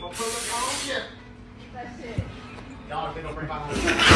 Don't put it on shit. That's it. Y'all think I'll bring my home.